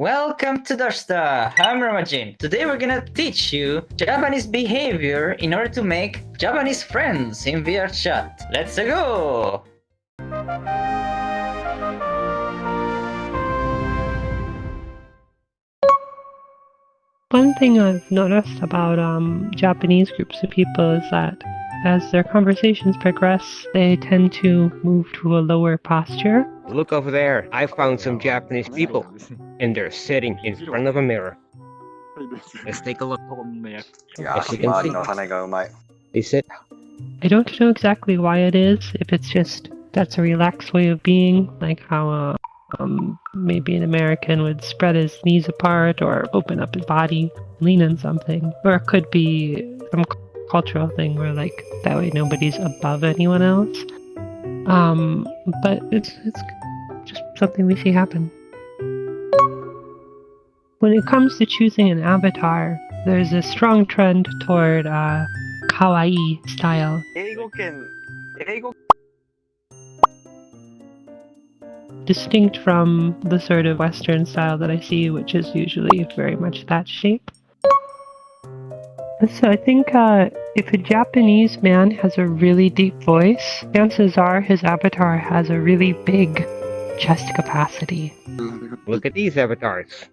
Welcome to Doshta! I'm Ramajin. Today we're gonna teach you Japanese behavior in order to make Japanese friends in VR chat. Let's go! One thing I've noticed about um, Japanese groups of people is that as their conversations progress, they tend to move to a lower posture. Look over there. I found some Japanese people, and they're sitting in front of a mirror. Let's take a look. As you can see, they sit. I don't know exactly why it is, if it's just that's a relaxed way of being, like how uh, um, maybe an American would spread his knees apart or open up his body, lean on something. Or it could be some cultural thing where like that way nobody's above anyone else. Um, but it's it's just something we see happen. When it comes to choosing an avatar, there's a strong trend toward uh, kawaii style. Distinct from the sort of Western style that I see, which is usually very much that shape. So I think uh, if a Japanese man has a really deep voice, chances are his avatar has a really big chest capacity. Look at these avatars.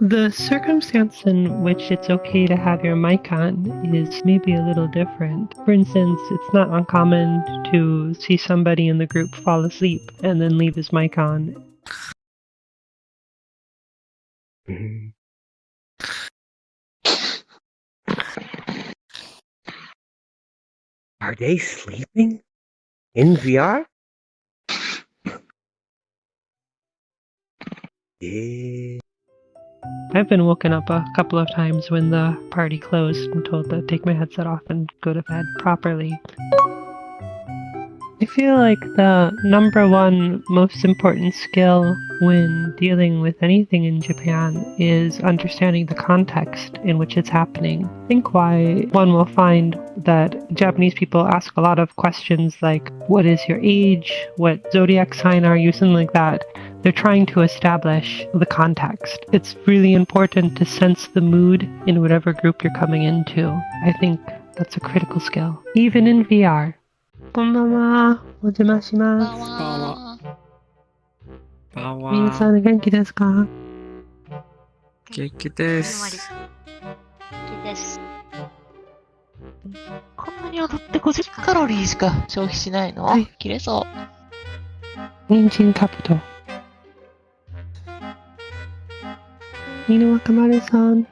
The circumstance in which it's okay to have your mic on is maybe a little different. For instance, it's not uncommon to see somebody in the group fall asleep and then leave his mic on Mhm. Are they sleeping? In VR? Yeah. I've been woken up a couple of times when the party closed and told to take my headset off and go to bed properly I feel like the number one most important skill when dealing with anything in Japan is understanding the context in which it's happening. I think why one will find that Japanese people ask a lot of questions like, What is your age? What zodiac sign are you? Something like that they're trying to establish the context. It's really important to sense the mood in whatever group you're coming into. I think that's a critical skill, even in VR. こんばんは。 お邪魔します。ばんは。皆さん元気ですか？元気です。です。こんなに踊って50カロリーしか消費しないの、はい切れそう。人参カブト。犬若丸さん。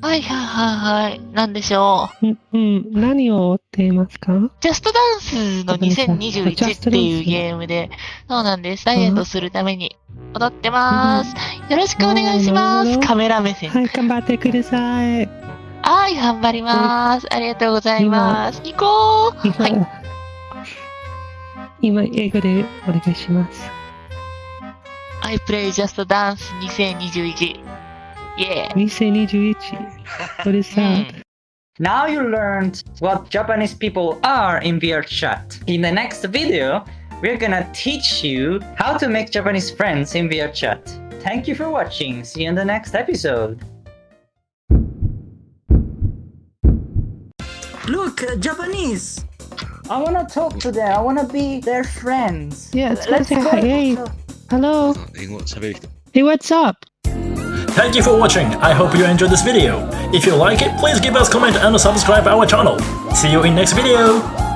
はいはいはいはい。なんでしょう。んうん、何を追っていますか？ジャストダンスのごめんなさい2021っていうゲームで、そうなんです。ダイエットするために踊ってます。よろしくお願いします。カメラ目線。はい、頑張ってください。はい、頑張ります。ありがとうございます。行こう今、はい。今、英語でお願いします。I play Just Dance 2021. Yeah. What is that? Now you learned what Japanese people are in VR chat. In the next video, we're gonna teach you how to make Japanese friends in VR chat. Thank you for watching. See you in the next episode. Look, uh, Japanese. I wanna talk to them. I wanna be their friends. Yeah, it's Let's go. Hey, hello. Hey, what's up? Thank you for watching. I hope you enjoyed this video. If you like it, please give us comment and subscribe our channel. See you in next video.